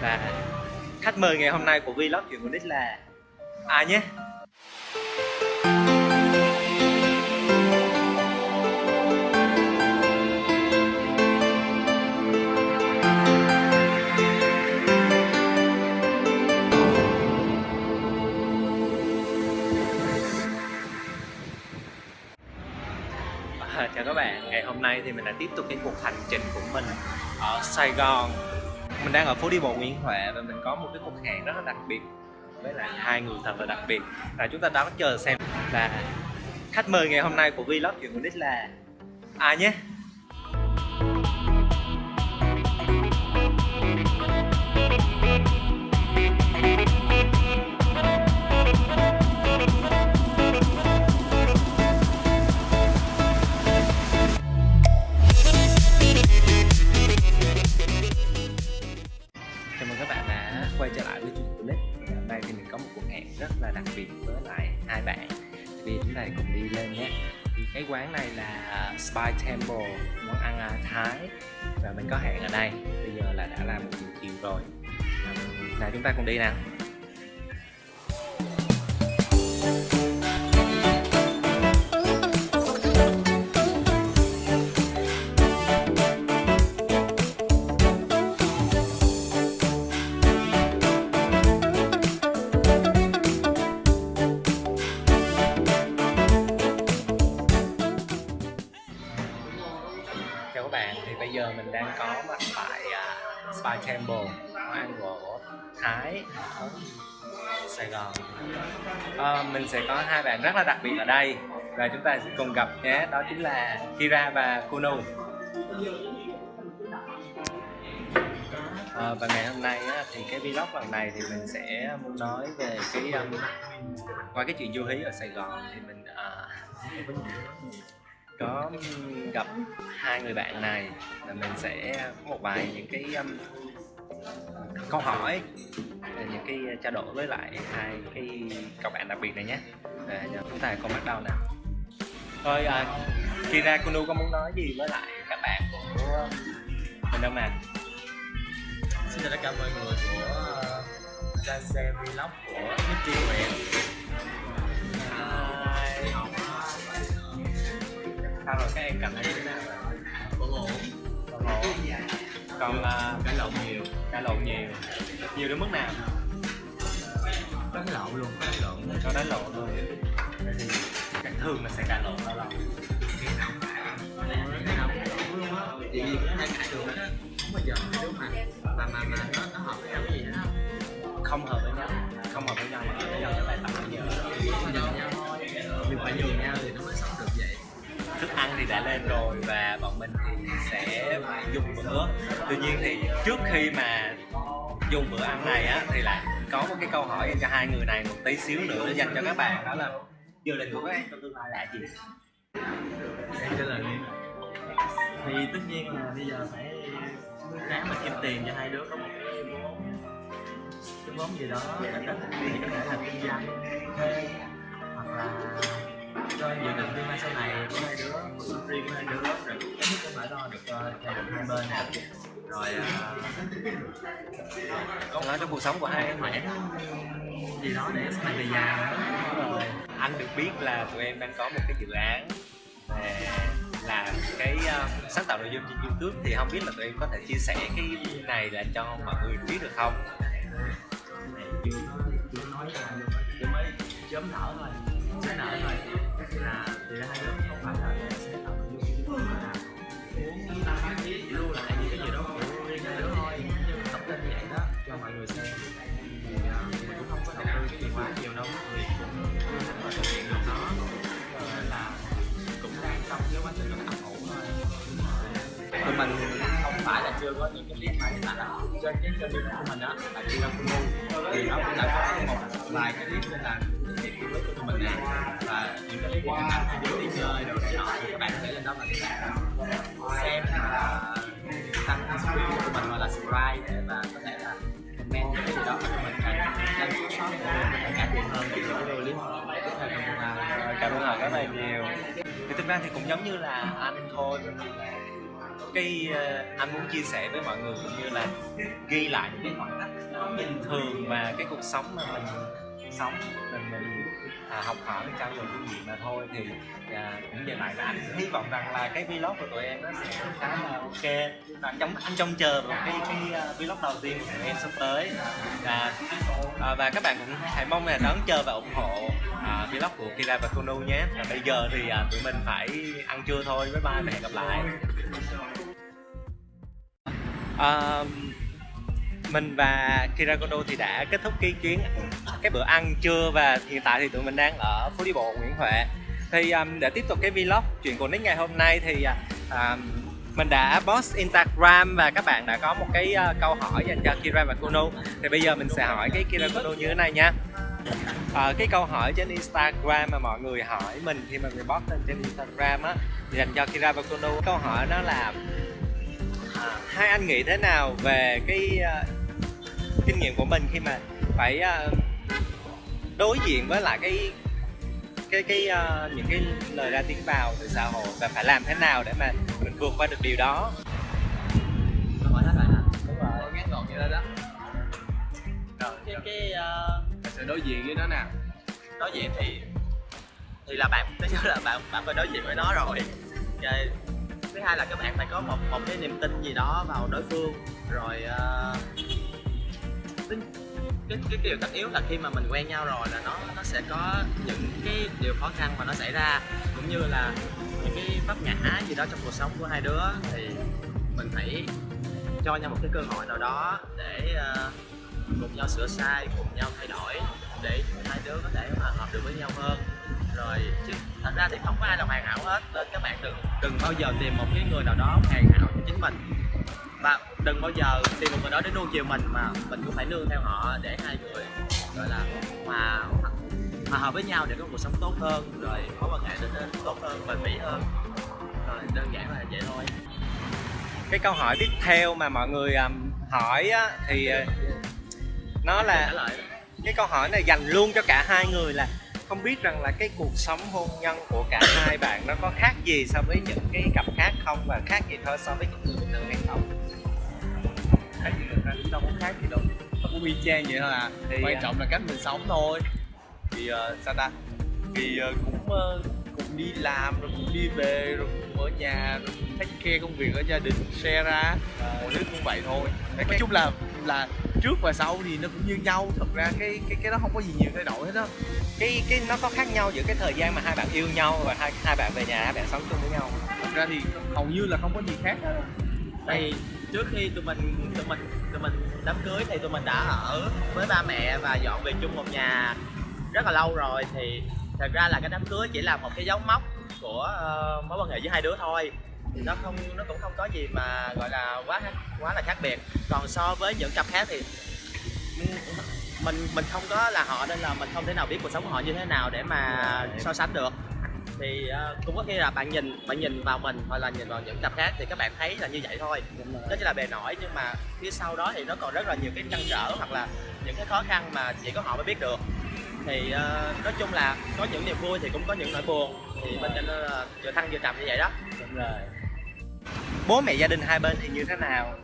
và khách mời ngày hôm nay của vlog chuyện của Nick là ai nhé? À, chào các bạn, ngày hôm nay thì mình đã tiếp tục cái cuộc hành trình của mình ở Sài Gòn. Mình đang ở phố đi bộ Nguyễn Huệ và mình có một cái cuộc hẹn rất là đặc biệt với lại hai người thật là đặc biệt. Và chúng ta đang chờ xem là khách mời ngày hôm nay của vlog chuyện của Nick là ai nhé? Hai bạn. Thì chúng ta cùng đi lên nhé. Thì cái quán này là Spy Temple, món ăn à, Thái. Và mình có hẹn ở đây. Bây giờ là đã là một chiều rồi. Nào chúng ta cùng đi nào. Temple món ăn của Thái ở Sài Gòn. À, Mình sẽ có hai bạn rất là đặc biệt ở đây và chúng ta sẽ cùng gặp nhé, đó chính là Kira và Kuno à, ờ, Và ngày hôm nay á, thì cái vlog lần này thì mình sẽ muốn nói về cái um, qua cái chuyện du hí ở Sài Gòn thì mình uh, có gặp hai người bạn này là mình sẽ có một vài những cái um, câu hỏi những cái trao đổi với lại hai cái các bạn đặc biệt này nhé. À, chúng ta cùng bắt đầu nào. Thôi à, Kira Kunu có muốn nói gì với lại các bạn của mình không mà Xin chào tất cả mọi người của uh, đang xem vlog của Nicky Nguyện sao rồi? Các em cảm thấy thế nào rồi Ổn ổn còn ổn còn uh, Cãi lộn nhiều. Cãi lộn nhiều. Nhiều đến mức nào? Đánh lộn luôn, đánh lộn. Có đánh lộn thôi Vậy thì chắc thường là sẽ cãi lộn lâu lâu Chị gì cũng hay cãi hết á Không bao giờ đứa mà Mà mà mà nó, nó hợp với nhau cái gì hết á không hợp với nhau không hợp với nhau ăn thì đã lên rồi và bọn mình thì sẽ dùng bữa. Tuy nhiên thì trước khi mà dùng bữa ăn này á, thì lại có một cái câu hỏi dành cho hai người này một tí xíu nữa dành cho các bạn, đó là dự định của các em trong tương lai là gì? Em trả lời Thì tất nhiên là bây giờ phải ráng mà kiếm tiền cho hai đứa có một cái vốn cái vốn gì đó để có thể có thể là kinh doanh. Thuê hoặc là cho dự định tương lai sau này của hai đứa cuộc sống riêng của hai đứa rồi. Cái nhất cũng phải lo được cho gia đình hai bên nè. Rồi à, nói trong cuộc sống của hai cái em khoản gì đó để sau này về già rồi anh được biết là tụi em đang có một cái dự án về làm cái uh, sáng tạo nội dung trên YouTube. Thì không biết là tụi em có thể chia sẻ cái này là cho mọi người biết được không? này chưa chưa nói chưa mới chớm nở thôi chớm nở thôi là thì hai đứa không phải là sẽ tạo nội dung mà là muốn lưu lại những cái gì đó của riêng hai đứa thôi. Nhưng tập lên như vậy đó, cho mọi người xem. Thì à, mình cũng không có đầu tư cái gì quá nhiều đâu thì cũng không có thực hiện được nó. Nên là cũng đang trong cái quá trình nó ấp ủ thôi. Tụi mình không phải là chưa có những cái clip mà hiện tại là trên cái kênh youtube của mình á là chưa ra full thì nó cũng đã có một vài cái clip nên là với của tụi mình nè và những cái clip hình ảnh hai đứa đi chơi rồi này nọ thì các bạn có thể lên đó mà các bạn ờ, xem là tăng cái view của tụi mình hoặc là subscribe và có thể là comment những cái gì đó mà tụi mình cần lên thiếu shop để mình cải thiện hơn để những cái clip tiếp theo trong tương lai Cảm ơn các rất là nhiều. Thì thực ra thì cũng giống như là anh thôi cái uh, anh muốn chia sẻ với mọi người cũng như là ghi lại những cái khoảnh khắc nó bình thường mà cái cuộc sống mà mình sống. Mình mình à, học hỏi trao dồi kinh nghiệm mà thôi. Thì à, cũng dừng lại là anh hy vọng rằng là cái vlog của tụi em nó sẽ khá là ok. Và trong anh trông chờ vào cái cái uh, vlog đầu tiên của tụi em sắp tới. Và à, và các bạn cũng hãy mong là đón chờ và ủng hộ à, vlog của Kira và Kono nhé. Và bây giờ thì à, tụi mình phải ăn trưa thôi. Bye bye và hẹn gặp lại. À, mình và Kira Kono thì đã kết thúc cái chuyến cái bữa ăn trưa và hiện tại thì tụi mình đang ở phố đi bộ Nguyễn Huệ. Thì um, để tiếp tục cái vlog chuyện của Nick ngày hôm nay thì à, um, mình đã post Instagram và các bạn đã có một cái uh, câu hỏi dành cho Kira và Kono thì bây giờ mình sẽ hỏi cái Kira Kono như thế này nha. À, cái câu hỏi trên Instagram mà mọi người hỏi mình khi mà mình post lên trên Instagram á dành cho Kira và Kono câu hỏi đó là à, hai anh nghĩ thế nào về cái uh, kinh nghiệm của mình khi mà phải uh, đối diện với lại cái cái cái uh, những cái lời ra tiếng vào từ xã hội và phải làm thế nào để mà mình vượt qua được điều đó. Hỏi hết rồi hả? Đúng rồi. Ngắn gọn như thế đó. Rồi cái cái uh, sẽ đối diện với nó nào đối diện thì thì là bạn thứ nhất là bạn bạn phải đối diện với nó rồi. Rồi thứ hai là các bạn phải có một một cái niềm tin gì đó vào đối phương. Rồi uh, cái cái điều tất yếu là khi mà mình quen nhau rồi là nó nó sẽ có những cái điều khó khăn mà nó xảy ra cũng như là những cái vấp ngã gì đó trong cuộc sống của hai đứa thì mình phải cho nhau một cái cơ hội nào đó để uh, cùng nhau sửa sai cùng nhau thay đổi để hai đứa có thể hòa hợp được với nhau hơn. Rồi chứ thật ra thì không có ai là hoàn hảo hết nên các bạn đừng đừng bao giờ tìm một cái người nào đó hoàn hảo cho chính mình và đừng bao giờ tìm một người đó để nuông chiều mình mà mình cũng phải nương theo họ để hai người gọi là hòa hòa hợp với nhau để có cuộc sống tốt hơn rồi mối quan hệ trở nên tốt hơn bền bỉ hơn. Rồi đơn giản là vậy thôi. Cái câu hỏi tiếp theo mà mọi người um, hỏi á, thì uh, nó là cái câu hỏi này dành luôn cho cả hai người là không biết rằng là cái cuộc sống hôn nhân của cả hai bạn nó có khác gì so với những cái cặp khác không và khác gì thôi so với những người bình thường hay không khác gì nữa cũng đâu có khác gì đâu. Nó cũng y chang vậy thôi à. Thì, quan à, trọng là cách mình sống thôi. Thì uh, sao ta? Thì uh, cũng uh, cùng đi làm rồi cùng đi về rồi cùng ở nhà rồi cùng take care công việc ở gia đình share ra. Mọi thứ cũng vậy thôi. Nói chung là là trước và sau thì nó cũng như nhau. Thật ra cái cái cái đó không có gì nhiều thay đổi hết á. Cái cái nó có khác nhau giữa cái thời gian mà hai bạn yêu nhau và hai hai bạn về nhà hai bạn sống chung với nhau thật ra thì hầu như là không có gì khác hết thì trước khi tụi mình tụi mình tụi mình đám cưới thì tụi mình đã ở với ba mẹ và dọn về chung một nhà rất là lâu rồi. Thì thật ra là cái đám cưới chỉ là một cái dấu mốc của uh, mối quan hệ giữa hai đứa thôi. Thì nó không nó cũng không có gì mà gọi là quá quá là khác biệt. Còn so với những cặp khác thì mình mình không có là họ nên là mình không thể nào biết cuộc sống của họ như thế nào để mà so sánh được thì ờ, cũng có khi là bạn nhìn bạn nhìn vào mình hoặc là nhìn vào những cặp khác thì các bạn thấy là như vậy thôi. Đó chỉ là bề nổi nhưng mà phía sau đó thì nó còn rất là nhiều cái trăn trở hoặc là những cái khó khăn mà chỉ có họ mới biết được. Thì ờ, nói chung là có những niềm vui thì cũng có những nỗi buồn. Thì mình nên là vừa thăng vừa trầm như vậy đó. Đúng rồi. Bố mẹ gia đình hai bên thì như thế nào?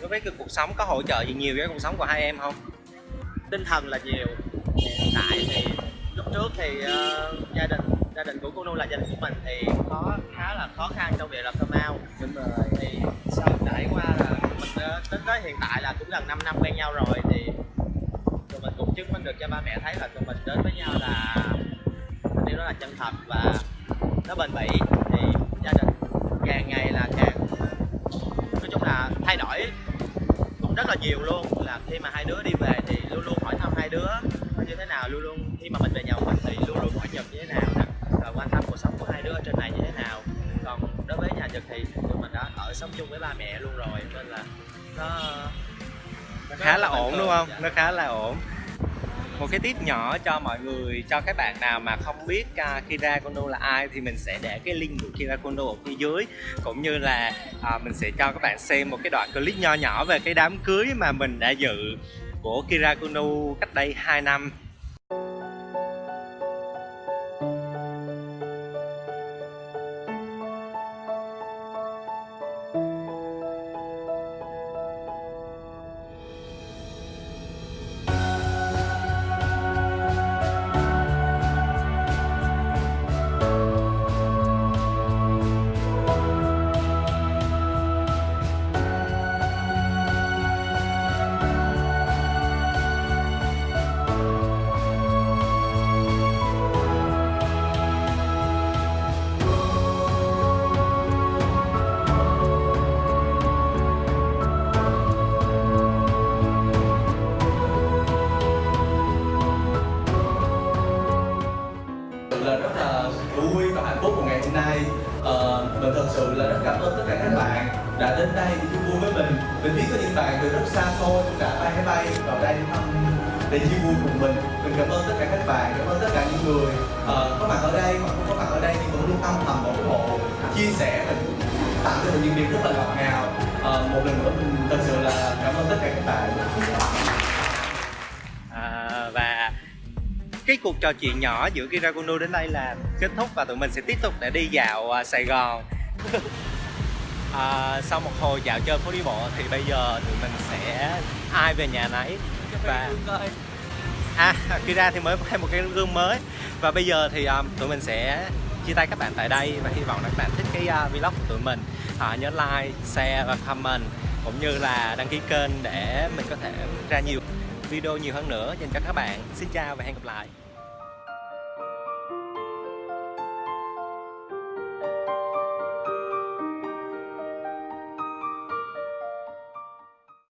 Đối với cái cuộc sống có hỗ trợ gì nhiều với cuộc sống của hai em không? Tinh thần là nhiều hiện tại thì lúc trước thì ờ, gia đình gia đình của cô Nu là gia đình của mình thì có khá là khó khăn trong việc làm thơ mau đúng rồi. Thì sau trải qua là mình ờ, đến tới hiện tại là cũng gần 5 năm quen nhau rồi thì tụi mình cũng chứng minh được cho ba mẹ thấy là tụi mình đến với nhau là tình yêu đó là chân thật và nó bền bỉ. Thì gia đình càng ngày là càng nói chung là thay đổi cũng rất là nhiều luôn. Là khi mà hai đứa đi về thì luôn luôn hỏi thăm hai đứa như thế nào? Luôn luôn khi mà mình về nhà mình thì luôn luôn hỏi nhật như thế nào nè hai đứa ở trên này như thế nào. Còn đối với nhà Nhật thì tụi mình đã ở sống chung với ba mẹ luôn rồi nên là nó nó khá là ổn đúng không? dạ. nó khá là ổn. Một cái tip nhỏ cho mọi người cho các bạn nào mà không biết uh, Kira Kondo là ai thì mình sẽ để cái link của Kira Kondo ở phía dưới. Cũng như là à, mình sẽ cho các bạn xem một cái đoạn clip nho nhỏ về cái đám cưới mà mình đã dự của Kira Kondo cách đây 2 năm Ờ, mình thật sự là rất cảm ơn tất cả các bạn đã đến đây để chia vui với mình. Mình biết có những bạn từ rất xa xôi cũng đã bay máy bay vào đây để thăm để chia vui cùng mình. Mình cảm ơn tất cả các bạn cảm ơn tất cả những người uh, có mặt ở đây hoặc không có mặt ở đây nhưng vẫn luôn âm thầm ủng hộ chia sẻ mình tặng cho mình những điều rất là ngọt ngào. Uh, một lần nữa mình thật sự là cảm ơn tất cả các bạn. Cái cuộc trò chuyện nhỏ giữa Kirakuno đến đây là kết thúc và tụi mình sẽ tiếp tục để đi dạo à, Sài Gòn. À, sau một hồi dạo chơi phố đi bộ thì bây giờ tụi mình sẽ ai về nhà nấy. Và à Kira thì mới thêm một cái gương mới. Và bây giờ thì um, tụi mình sẽ chia tay các bạn tại đây và hy vọng là các bạn thích cái uh, vlog của tụi mình. À, nhớ like, share và comment cũng như là đăng ký kênh để mình có thể ra nhiều video nhiều hơn nữa dành cho các bạn. Xin chào và hẹn gặp lại